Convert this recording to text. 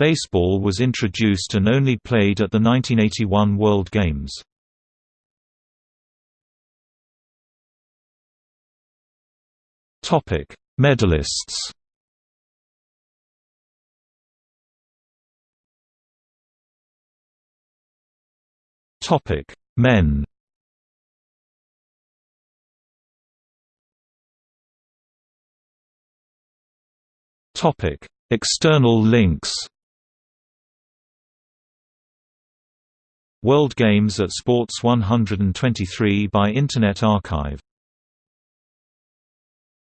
Baseball was introduced and only played at the 1981 World Games. Topic: Medalists. Topic: Men. Topic: External links. World Games at Sports 123 by Internet Archive